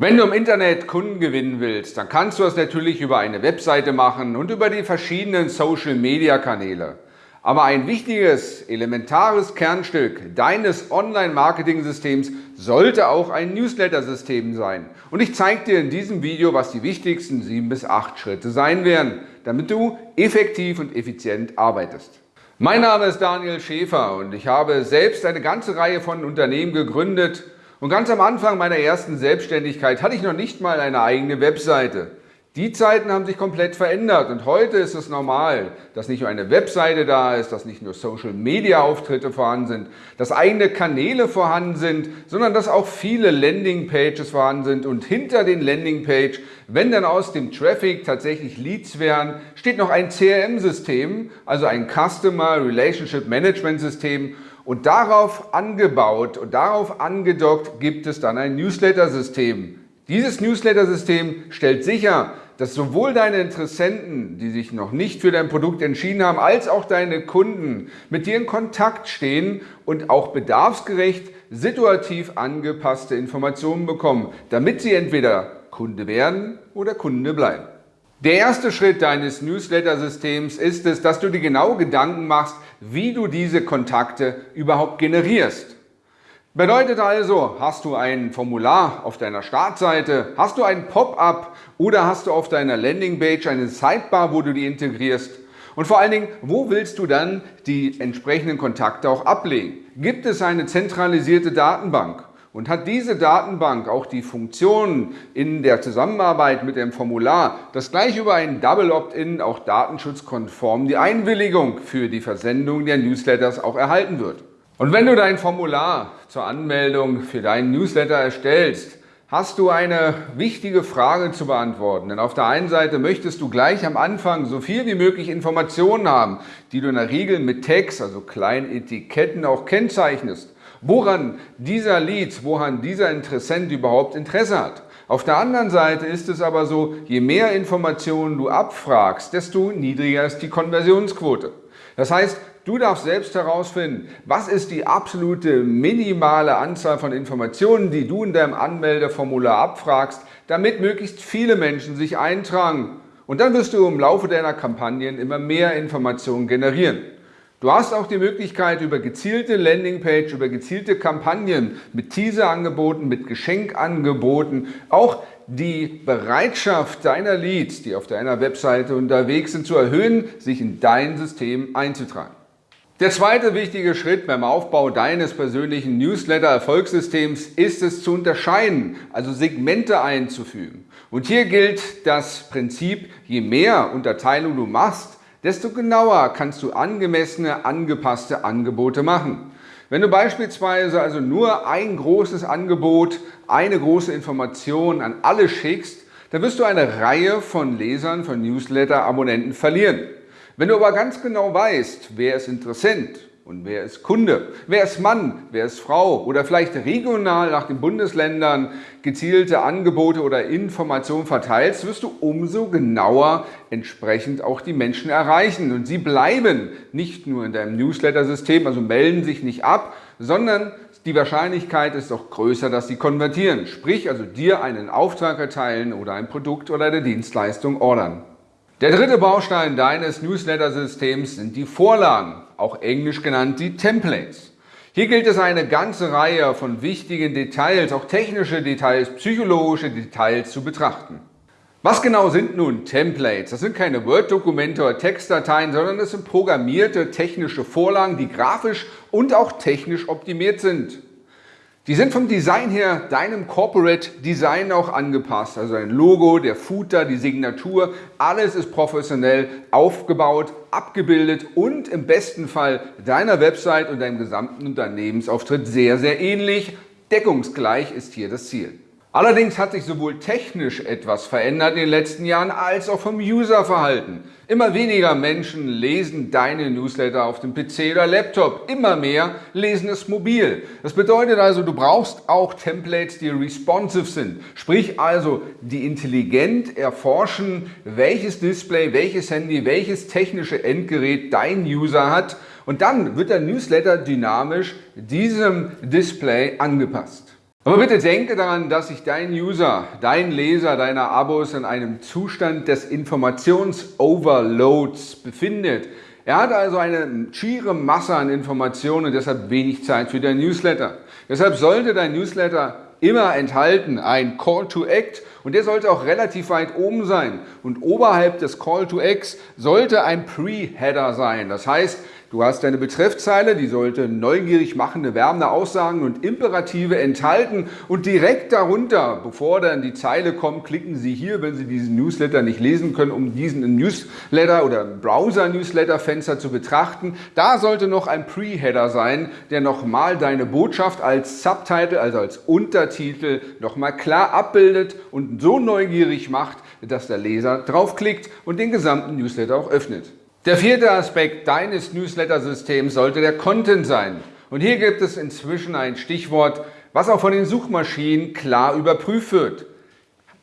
Wenn du im Internet Kunden gewinnen willst, dann kannst du das natürlich über eine Webseite machen und über die verschiedenen Social-Media-Kanäle. Aber ein wichtiges, elementares Kernstück deines Online-Marketing-Systems sollte auch ein Newsletter-System sein. Und ich zeige dir in diesem Video, was die wichtigsten sieben bis acht Schritte sein werden, damit du effektiv und effizient arbeitest. Mein Name ist Daniel Schäfer und ich habe selbst eine ganze Reihe von Unternehmen gegründet, und ganz am Anfang meiner ersten Selbstständigkeit hatte ich noch nicht mal eine eigene Webseite. Die Zeiten haben sich komplett verändert und heute ist es normal, dass nicht nur eine Webseite da ist, dass nicht nur Social-Media-Auftritte vorhanden sind, dass eigene Kanäle vorhanden sind, sondern dass auch viele Landing-Pages vorhanden sind und hinter den Landing-Page, wenn dann aus dem Traffic tatsächlich Leads wären, steht noch ein CRM-System, also ein Customer Relationship Management System und darauf angebaut und darauf angedockt gibt es dann ein Newsletter-System. Dieses Newsletter-System stellt sicher, dass sowohl deine Interessenten, die sich noch nicht für dein Produkt entschieden haben, als auch deine Kunden mit dir in Kontakt stehen und auch bedarfsgerecht, situativ angepasste Informationen bekommen, damit sie entweder Kunde werden oder Kunde bleiben. Der erste Schritt deines Newsletter-Systems ist es, dass du dir genau Gedanken machst, wie du diese Kontakte überhaupt generierst. Bedeutet also, hast du ein Formular auf deiner Startseite, hast du ein Pop-up oder hast du auf deiner Landingpage eine Sidebar, wo du die integrierst? Und vor allen Dingen, wo willst du dann die entsprechenden Kontakte auch ablegen? Gibt es eine zentralisierte Datenbank? Und hat diese Datenbank auch die Funktion in der Zusammenarbeit mit dem Formular, dass gleich über ein Double Opt-in auch datenschutzkonform die Einwilligung für die Versendung der Newsletters auch erhalten wird. Und wenn du dein Formular zur Anmeldung für deinen Newsletter erstellst, hast du eine wichtige Frage zu beantworten. Denn auf der einen Seite möchtest du gleich am Anfang so viel wie möglich Informationen haben, die du in der Regel mit Tags, also kleinen Etiketten auch kennzeichnest woran dieser Lead, woran dieser Interessent überhaupt Interesse hat. Auf der anderen Seite ist es aber so, je mehr Informationen du abfragst, desto niedriger ist die Konversionsquote. Das heißt, du darfst selbst herausfinden, was ist die absolute minimale Anzahl von Informationen, die du in deinem Anmeldeformular abfragst, damit möglichst viele Menschen sich eintragen. Und dann wirst du im Laufe deiner Kampagnen immer mehr Informationen generieren. Du hast auch die Möglichkeit, über gezielte Landingpage, über gezielte Kampagnen mit Teaserangeboten, mit Geschenkangeboten, auch die Bereitschaft deiner Leads, die auf deiner Webseite unterwegs sind, zu erhöhen, sich in dein System einzutragen. Der zweite wichtige Schritt beim Aufbau deines persönlichen Newsletter-Erfolgssystems ist es zu unterscheiden, also Segmente einzufügen. Und hier gilt das Prinzip, je mehr Unterteilung du machst, desto genauer kannst du angemessene, angepasste Angebote machen. Wenn du beispielsweise also nur ein großes Angebot, eine große Information an alle schickst, dann wirst du eine Reihe von Lesern, von Newsletter-Abonnenten verlieren. Wenn du aber ganz genau weißt, wer ist Interessent, und wer ist Kunde? Wer ist Mann? Wer ist Frau? Oder vielleicht regional nach den Bundesländern gezielte Angebote oder Informationen verteilst, wirst du umso genauer entsprechend auch die Menschen erreichen. Und sie bleiben nicht nur in deinem Newsletter-System, also melden sich nicht ab, sondern die Wahrscheinlichkeit ist auch größer, dass sie konvertieren. Sprich also dir einen Auftrag erteilen oder ein Produkt oder eine Dienstleistung ordern. Der dritte Baustein deines Newsletter-Systems sind die Vorlagen auch englisch genannt die Templates. Hier gilt es eine ganze Reihe von wichtigen Details, auch technische Details, psychologische Details zu betrachten. Was genau sind nun Templates? Das sind keine Word-Dokumente oder Textdateien, sondern es sind programmierte technische Vorlagen, die grafisch und auch technisch optimiert sind. Die sind vom Design her deinem Corporate Design auch angepasst. Also ein Logo, der Footer, die Signatur, alles ist professionell aufgebaut, abgebildet und im besten Fall deiner Website und deinem gesamten Unternehmensauftritt sehr, sehr ähnlich. Deckungsgleich ist hier das Ziel. Allerdings hat sich sowohl technisch etwas verändert in den letzten Jahren, als auch vom Userverhalten. Immer weniger Menschen lesen deine Newsletter auf dem PC oder Laptop, immer mehr lesen es mobil. Das bedeutet also, du brauchst auch Templates, die responsive sind. Sprich also, die intelligent erforschen, welches Display, welches Handy, welches technische Endgerät dein User hat und dann wird der Newsletter dynamisch diesem Display angepasst. Aber bitte denke daran, dass sich dein User, dein Leser deiner Abos in einem Zustand des Informations-Overloads befindet. Er hat also eine schiere Masse an Informationen und deshalb wenig Zeit für dein Newsletter. Deshalb sollte dein Newsletter immer enthalten ein Call to Act und der sollte auch relativ weit oben sein. Und oberhalb des Call to Act sollte ein Pre-Header sein. Das heißt, Du hast deine Betreffzeile, die sollte neugierig machende, werbende Aussagen und Imperative enthalten und direkt darunter, bevor dann die Zeile kommt, klicken Sie hier, wenn Sie diesen Newsletter nicht lesen können, um diesen Newsletter oder Browser-Newsletter-Fenster zu betrachten. Da sollte noch ein Pre-Header sein, der nochmal deine Botschaft als Subtitle, also als Untertitel, nochmal klar abbildet und so neugierig macht, dass der Leser draufklickt und den gesamten Newsletter auch öffnet. Der vierte Aspekt deines Newsletter-Systems sollte der Content sein. Und hier gibt es inzwischen ein Stichwort, was auch von den Suchmaschinen klar überprüft wird.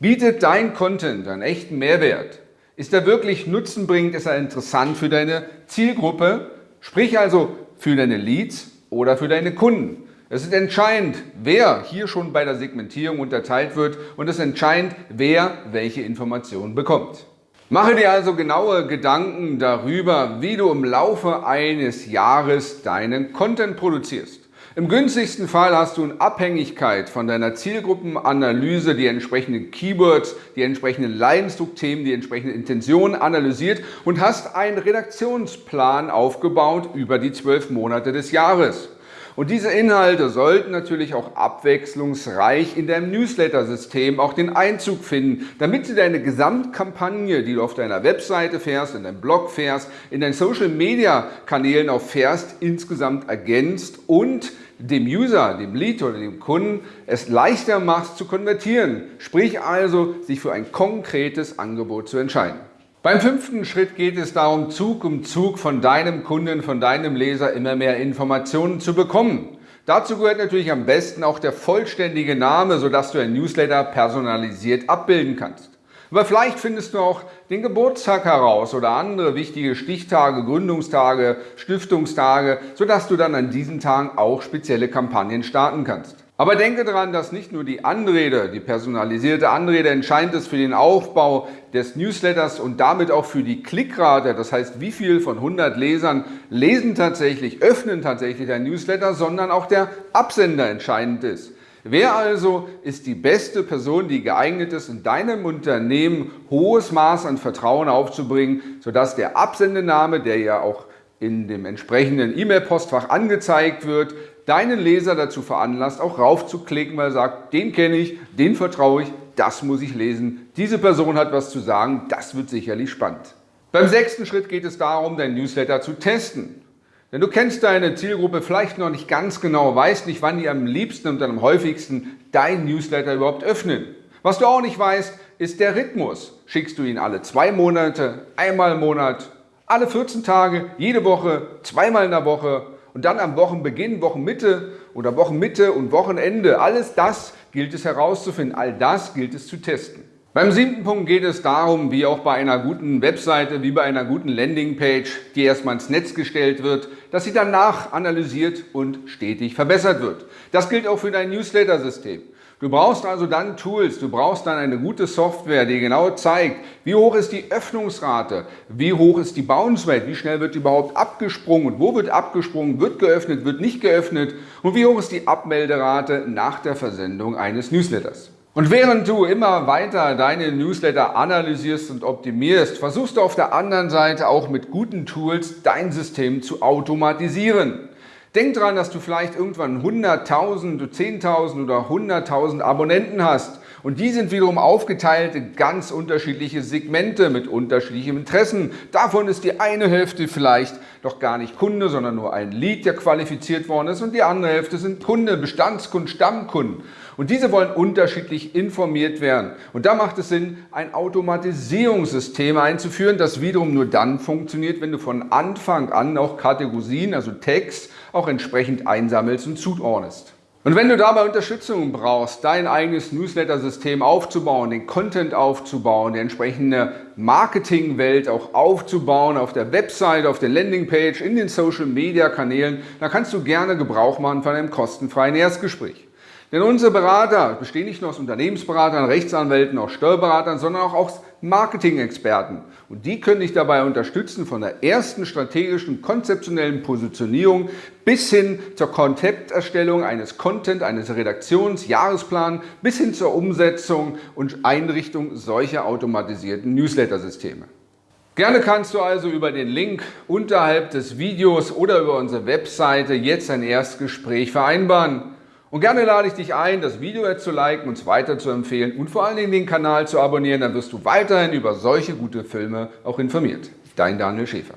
Bietet dein Content einen echten Mehrwert? Ist er wirklich nutzenbringend? Ist er interessant für deine Zielgruppe? Sprich also für deine Leads oder für deine Kunden. Es ist entscheidend, wer hier schon bei der Segmentierung unterteilt wird und es ist entscheidend, wer welche Informationen bekommt. Mache dir also genaue Gedanken darüber, wie du im Laufe eines Jahres deinen Content produzierst. Im günstigsten Fall hast du in Abhängigkeit von deiner Zielgruppenanalyse die entsprechenden Keywords, die entsprechenden Leidensdruckthemen, die entsprechenden Intentionen analysiert und hast einen Redaktionsplan aufgebaut über die zwölf Monate des Jahres. Und diese Inhalte sollten natürlich auch abwechslungsreich in deinem Newsletter-System auch den Einzug finden, damit sie deine Gesamtkampagne, die du auf deiner Webseite fährst, in deinem Blog fährst, in deinen Social-Media-Kanälen auch fährst, insgesamt ergänzt und dem User, dem Lead oder dem Kunden es leichter machst zu konvertieren, sprich also sich für ein konkretes Angebot zu entscheiden. Beim fünften Schritt geht es darum, Zug um Zug von deinem Kunden, von deinem Leser immer mehr Informationen zu bekommen. Dazu gehört natürlich am besten auch der vollständige Name, sodass du ein Newsletter personalisiert abbilden kannst. Aber vielleicht findest du auch den Geburtstag heraus oder andere wichtige Stichtage, Gründungstage, Stiftungstage, sodass du dann an diesen Tagen auch spezielle Kampagnen starten kannst. Aber denke daran, dass nicht nur die Anrede, die personalisierte Anrede entscheidend ist für den Aufbau des Newsletters und damit auch für die Klickrate, das heißt, wie viel von 100 Lesern lesen tatsächlich, öffnen tatsächlich ein Newsletter, sondern auch der Absender entscheidend ist. Wer also ist die beste Person, die geeignet ist, in deinem Unternehmen hohes Maß an Vertrauen aufzubringen, sodass der Absendename, der ja auch in dem entsprechenden E-Mail-Postfach angezeigt wird, deinen Leser dazu veranlasst, auch raufzuklicken, weil er sagt, den kenne ich, den vertraue ich, das muss ich lesen, diese Person hat was zu sagen, das wird sicherlich spannend. Beim sechsten Schritt geht es darum, dein Newsletter zu testen. Denn du kennst deine Zielgruppe vielleicht noch nicht ganz genau, weißt nicht, wann die am liebsten und am häufigsten dein Newsletter überhaupt öffnen. Was du auch nicht weißt, ist der Rhythmus. Schickst du ihn alle zwei Monate, einmal im Monat, alle 14 Tage, jede Woche, zweimal in der Woche und dann am Wochenbeginn, Wochenmitte oder Wochenmitte und Wochenende. Alles das gilt es herauszufinden, all das gilt es zu testen. Beim siebten Punkt geht es darum, wie auch bei einer guten Webseite, wie bei einer guten Landingpage, die erstmal ins Netz gestellt wird, dass sie danach analysiert und stetig verbessert wird. Das gilt auch für dein Newsletter-System. Du brauchst also dann Tools, du brauchst dann eine gute Software, die genau zeigt, wie hoch ist die Öffnungsrate, wie hoch ist die Bounce Rate, wie schnell wird überhaupt abgesprungen und wo wird abgesprungen, wird geöffnet, wird nicht geöffnet und wie hoch ist die Abmelderate nach der Versendung eines Newsletters. Und während du immer weiter deine Newsletter analysierst und optimierst, versuchst du auf der anderen Seite auch mit guten Tools dein System zu automatisieren. Denk dran, dass du vielleicht irgendwann 100.000, 10.000 oder 100.000 Abonnenten hast. Und die sind wiederum aufgeteilt in ganz unterschiedliche Segmente mit unterschiedlichen Interessen. Davon ist die eine Hälfte vielleicht doch gar nicht Kunde, sondern nur ein Lead, der qualifiziert worden ist. Und die andere Hälfte sind Kunde, Bestandskunden, Stammkunden. Und diese wollen unterschiedlich informiert werden. Und da macht es Sinn, ein Automatisierungssystem einzuführen, das wiederum nur dann funktioniert, wenn du von Anfang an auch Kategorien, also Text, auch entsprechend einsammelst und zuordnest. Und wenn du dabei Unterstützung brauchst, dein eigenes Newsletter-System aufzubauen, den Content aufzubauen, die entsprechende Marketingwelt auch aufzubauen, auf der Website, auf der Landingpage, in den Social-Media-Kanälen, dann kannst du gerne Gebrauch machen von einem kostenfreien Erstgespräch. Denn unsere Berater bestehen nicht nur aus Unternehmensberatern, Rechtsanwälten, auch Steuerberatern, sondern auch aus Marketing-Experten. Und die können dich dabei unterstützen von der ersten strategischen, konzeptionellen Positionierung bis hin zur Konzepterstellung eines Content, eines Redaktions-, Jahresplans bis hin zur Umsetzung und Einrichtung solcher automatisierten Newsletter-Systeme. Gerne kannst du also über den Link unterhalb des Videos oder über unsere Webseite jetzt ein Erstgespräch vereinbaren. Und gerne lade ich dich ein, das Video jetzt zu liken, uns weiter zu empfehlen und vor allen Dingen den Kanal zu abonnieren. Dann wirst du weiterhin über solche gute Filme auch informiert. Dein Daniel Schäfer.